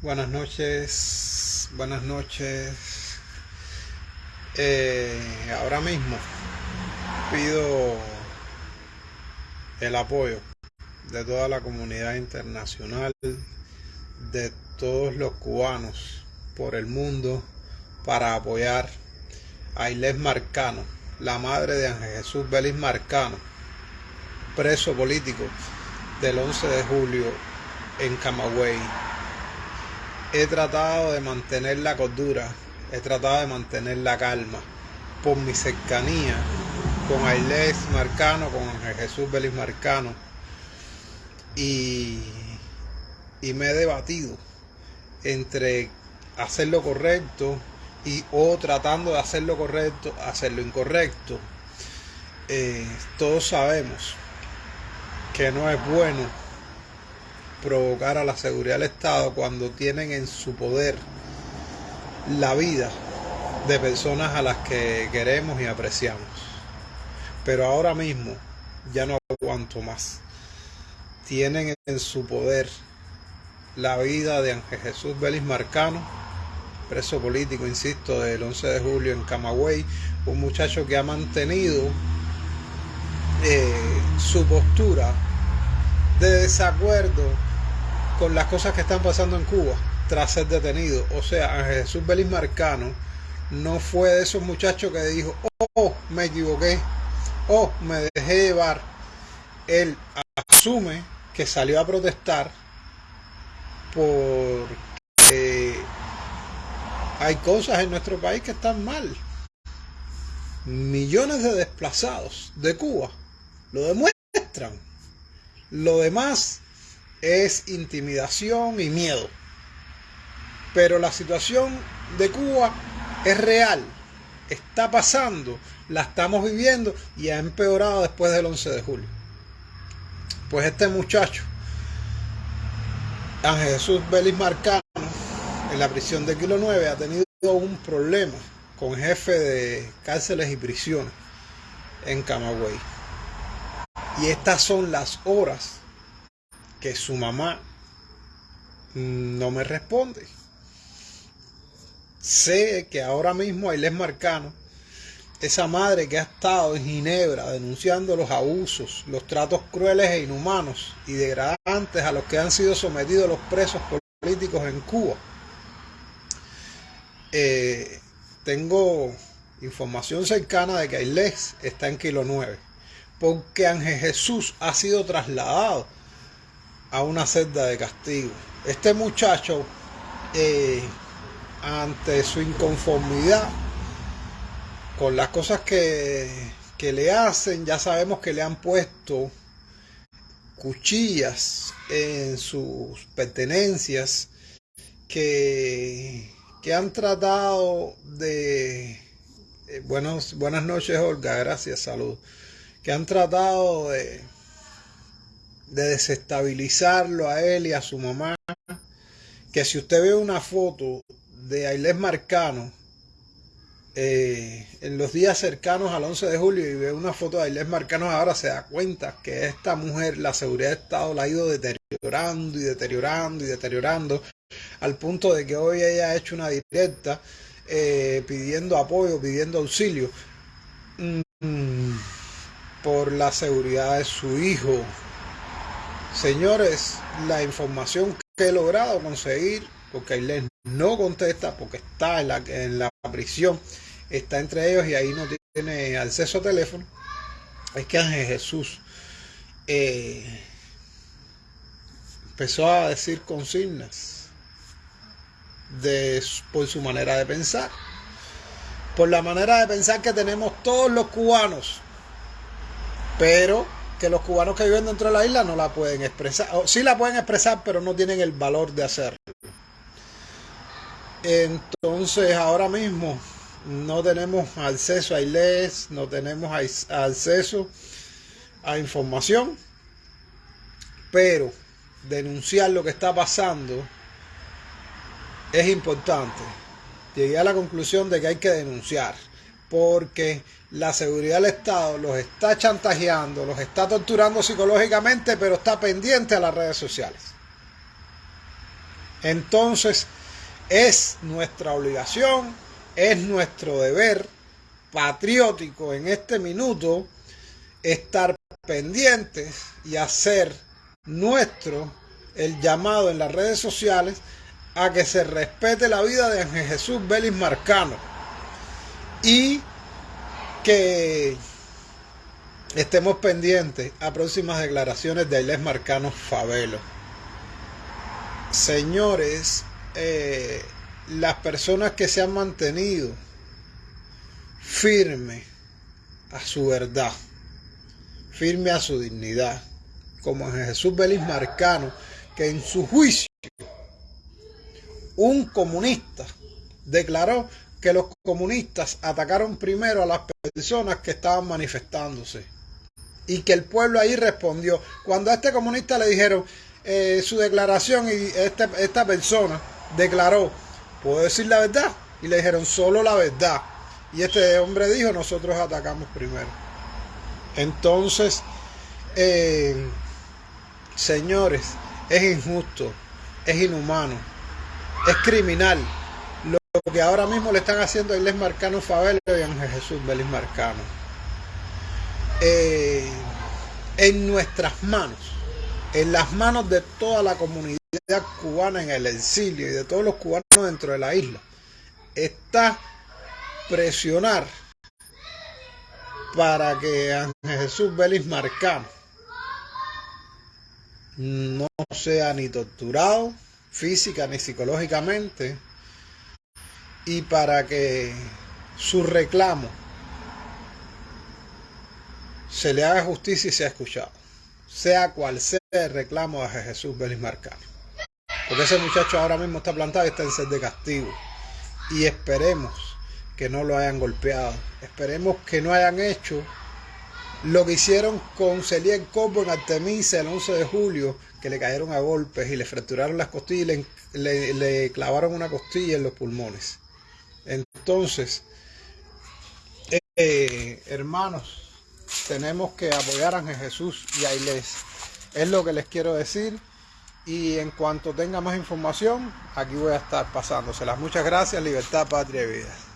Buenas noches, buenas noches. Eh, ahora mismo pido el apoyo de toda la comunidad internacional, de todos los cubanos por el mundo, para apoyar a Inés Marcano, la madre de Ángel Jesús Belis Marcano, preso político del 11 de julio en Camagüey he tratado de mantener la cordura, he tratado de mantener la calma por mi cercanía con Ailés Marcano, con Jesús Belis Marcano y, y me he debatido entre hacer lo correcto y o tratando de hacer lo correcto, hacer lo incorrecto. Eh, todos sabemos que no es bueno provocar a la seguridad del Estado cuando tienen en su poder la vida de personas a las que queremos y apreciamos. Pero ahora mismo ya no aguanto más. Tienen en su poder la vida de Ángel Jesús Vélez Marcano, preso político, insisto, del 11 de julio en Camagüey, un muchacho que ha mantenido eh, su postura de desacuerdo con las cosas que están pasando en Cuba tras ser detenido. O sea, Jesús Belis Marcano no fue de esos muchachos que dijo, oh, me equivoqué, oh, me dejé llevar. Él asume que salió a protestar porque hay cosas en nuestro país que están mal. Millones de desplazados de Cuba lo demuestran. Lo demás es intimidación y miedo. Pero la situación de Cuba es real, está pasando, la estamos viviendo y ha empeorado después del 11 de julio. Pues este muchacho, Ángel Jesús Belis Marcano, en la prisión de Kilo 9, ha tenido un problema con jefe de cárceles y prisiones en Camagüey. Y estas son las horas que su mamá no me responde. Sé que ahora mismo Ailés Marcano, esa madre que ha estado en Ginebra denunciando los abusos, los tratos crueles e inhumanos y degradantes a los que han sido sometidos los presos políticos en Cuba. Eh, tengo información cercana de que Ailés está en Kilo 9, porque Ángel Jesús ha sido trasladado a una celda de castigo. Este muchacho, eh, ante su inconformidad con las cosas que, que le hacen, ya sabemos que le han puesto cuchillas en sus pertenencias que, que han tratado de... Eh, buenos, buenas noches Olga, gracias, salud. Que han tratado de de desestabilizarlo a él y a su mamá. Que si usted ve una foto de Ailés Marcano eh, en los días cercanos al 11 de julio y ve una foto de Ailés Marcano ahora se da cuenta que esta mujer, la seguridad de Estado la ha ido deteriorando y deteriorando y deteriorando al punto de que hoy ella ha hecho una directa eh, pidiendo apoyo, pidiendo auxilio mm, por la seguridad de su hijo, Señores, la información que he logrado conseguir, porque Ailén no contesta, porque está en la, en la prisión, está entre ellos y ahí no tiene acceso a teléfono, es que Ángel Jesús eh, empezó a decir consignas de, por su manera de pensar, por la manera de pensar que tenemos todos los cubanos, pero que los cubanos que viven dentro de la isla no la pueden expresar. O, sí la pueden expresar, pero no tienen el valor de hacerlo. Entonces, ahora mismo no tenemos acceso a ILES, no tenemos acceso a información, pero denunciar lo que está pasando es importante. Llegué a la conclusión de que hay que denunciar porque la seguridad del Estado los está chantajeando, los está torturando psicológicamente, pero está pendiente a las redes sociales. Entonces, es nuestra obligación, es nuestro deber patriótico en este minuto estar pendientes y hacer nuestro el llamado en las redes sociales a que se respete la vida de Jesús Vélez Marcano y que estemos pendientes a próximas declaraciones de Ailés Marcano Favelo. Señores, eh, las personas que se han mantenido firme a su verdad, firme a su dignidad, como en Jesús Belis Marcano, que en su juicio un comunista declaró que los comunistas atacaron primero a las personas que estaban manifestándose y que el pueblo ahí respondió. Cuando a este comunista le dijeron eh, su declaración y este, esta persona declaró, ¿puedo decir la verdad? Y le dijeron solo la verdad. Y este hombre dijo, nosotros atacamos primero. Entonces, eh, señores, es injusto, es inhumano, es criminal lo que ahora mismo le están haciendo a Inés Marcano Favela y Ángel Jesús Belis Marcano. Eh, en nuestras manos, en las manos de toda la comunidad cubana en el exilio y de todos los cubanos dentro de la isla, está presionar para que Ángel Jesús Belis Marcano no sea ni torturado física ni psicológicamente y para que su reclamo se le haga justicia y sea escuchado, sea cual sea el reclamo de Jesús Belis Marcano. Porque ese muchacho ahora mismo está plantado y está en sed de castigo. Y esperemos que no lo hayan golpeado. Esperemos que no hayan hecho lo que hicieron con Celien Cobo en Artemisa el 11 de julio, que le cayeron a golpes y le fracturaron las costillas y le, clavaron una costilla en los pulmones. Entonces, eh, hermanos, tenemos que apoyar a Jesús y a Iles. Es lo que les quiero decir. Y en cuanto tenga más información, aquí voy a estar pasándoselas. Muchas gracias, libertad, patria y vida.